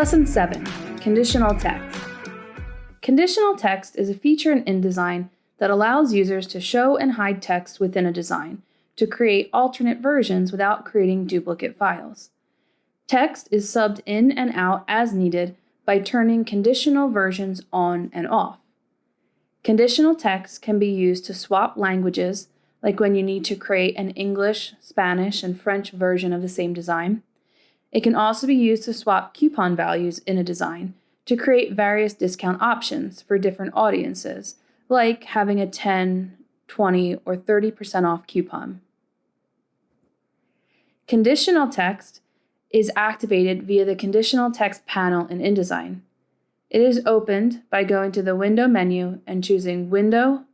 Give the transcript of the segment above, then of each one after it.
Lesson 7 Conditional Text. Conditional text is a feature in InDesign that allows users to show and hide text within a design to create alternate versions without creating duplicate files. Text is subbed in and out as needed by turning conditional versions on and off. Conditional text can be used to swap languages, like when you need to create an English, Spanish, and French version of the same design. It can also be used to swap coupon values in a design to create various discount options for different audiences, like having a 10, 20, or 30% off coupon. Conditional text is activated via the conditional text panel in InDesign. It is opened by going to the Window menu and choosing Window,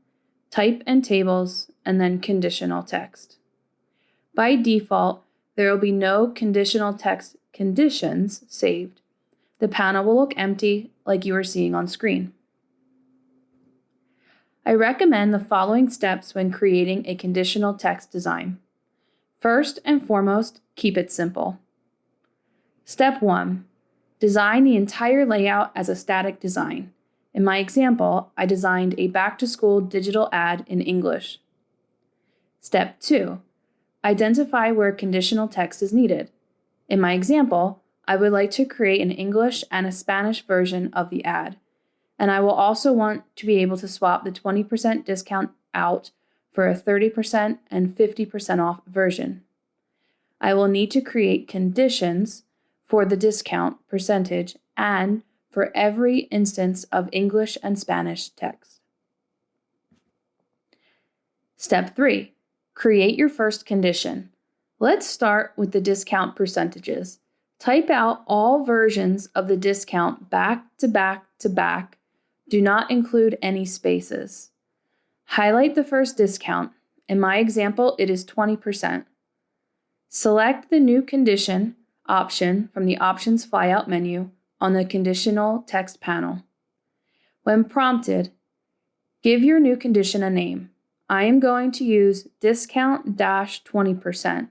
Type and Tables, and then Conditional Text. By default, there will be no conditional text conditions saved. The panel will look empty like you are seeing on screen. I recommend the following steps when creating a conditional text design. First and foremost, keep it simple. Step 1. Design the entire layout as a static design. In my example, I designed a back-to-school digital ad in English. Step 2. Identify where conditional text is needed. In my example, I would like to create an English and a Spanish version of the ad, and I will also want to be able to swap the 20% discount out for a 30% and 50% off version. I will need to create conditions for the discount percentage and for every instance of English and Spanish text. Step 3. Create your first condition. Let's start with the discount percentages. Type out all versions of the discount back to back to back. Do not include any spaces. Highlight the first discount. In my example, it is 20%. Select the new condition option from the Options flyout menu on the Conditional text panel. When prompted, give your new condition a name. I am going to use discount dash 20%.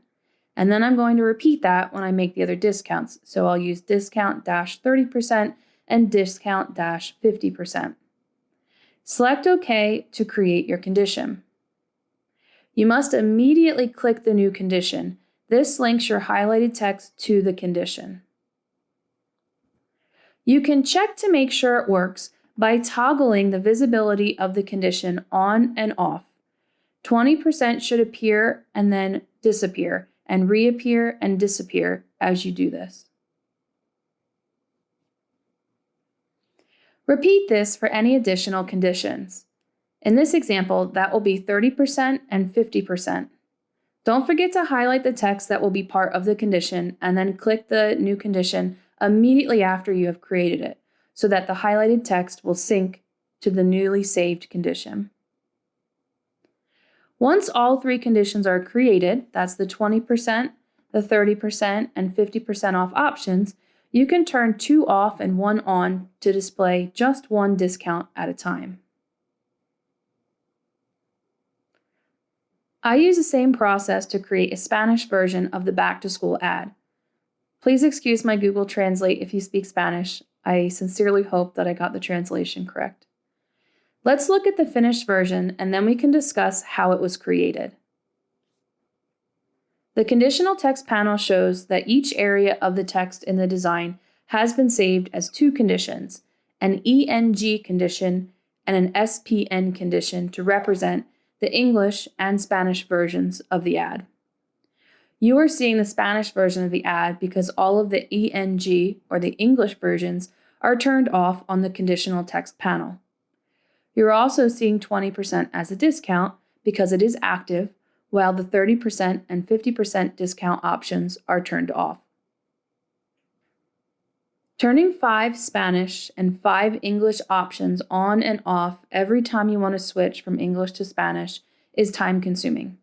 And then I'm going to repeat that when I make the other discounts. So I'll use discount dash 30% and discount dash 50%. Select OK to create your condition. You must immediately click the new condition. This links your highlighted text to the condition. You can check to make sure it works by toggling the visibility of the condition on and off. 20% should appear and then disappear, and reappear and disappear as you do this. Repeat this for any additional conditions. In this example, that will be 30% and 50%. Don't forget to highlight the text that will be part of the condition and then click the new condition immediately after you have created it so that the highlighted text will sync to the newly saved condition. Once all three conditions are created, that's the 20%, the 30%, and 50% off options, you can turn two off and one on to display just one discount at a time. I use the same process to create a Spanish version of the back to school ad. Please excuse my Google Translate if you speak Spanish. I sincerely hope that I got the translation correct. Let's look at the finished version and then we can discuss how it was created. The conditional text panel shows that each area of the text in the design has been saved as two conditions, an ENG condition and an SPN condition to represent the English and Spanish versions of the ad. You are seeing the Spanish version of the ad because all of the ENG or the English versions are turned off on the conditional text panel. You're also seeing 20% as a discount because it is active, while the 30% and 50% discount options are turned off. Turning five Spanish and five English options on and off every time you want to switch from English to Spanish is time consuming.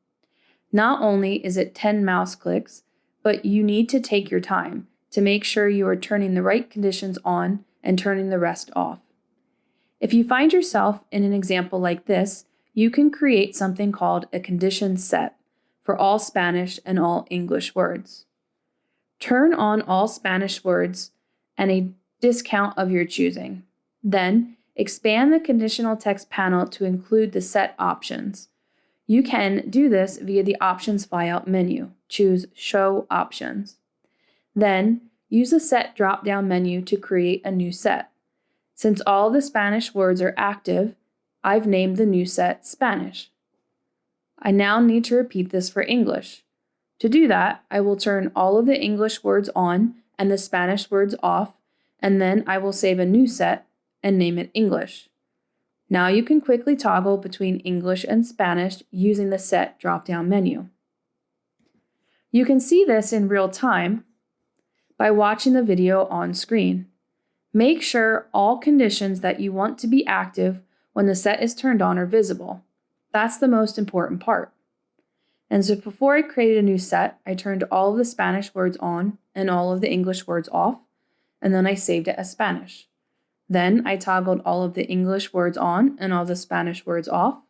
Not only is it 10 mouse clicks, but you need to take your time to make sure you are turning the right conditions on and turning the rest off. If you find yourself in an example like this, you can create something called a condition set for all Spanish and all English words. Turn on all Spanish words and a discount of your choosing. Then, expand the conditional text panel to include the set options. You can do this via the Options flyout menu. Choose Show Options. Then, use the Set drop-down menu to create a new set. Since all the Spanish words are active, I've named the new set Spanish. I now need to repeat this for English. To do that, I will turn all of the English words on and the Spanish words off, and then I will save a new set and name it English. Now you can quickly toggle between English and Spanish using the Set drop-down menu. You can see this in real time by watching the video on screen. Make sure all conditions that you want to be active when the set is turned on are visible. That's the most important part. And so before I created a new set, I turned all of the Spanish words on and all of the English words off, and then I saved it as Spanish. Then I toggled all of the English words on and all the Spanish words off.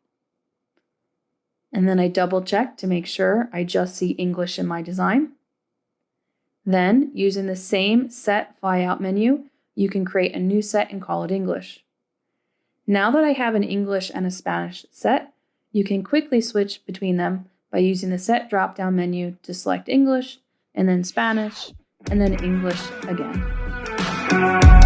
And then I double checked to make sure I just see English in my design. Then, using the same Set Flyout menu, you can create a new set and call it English. Now that I have an English and a Spanish set, you can quickly switch between them by using the Set drop-down menu to select English, and then Spanish, and then English again.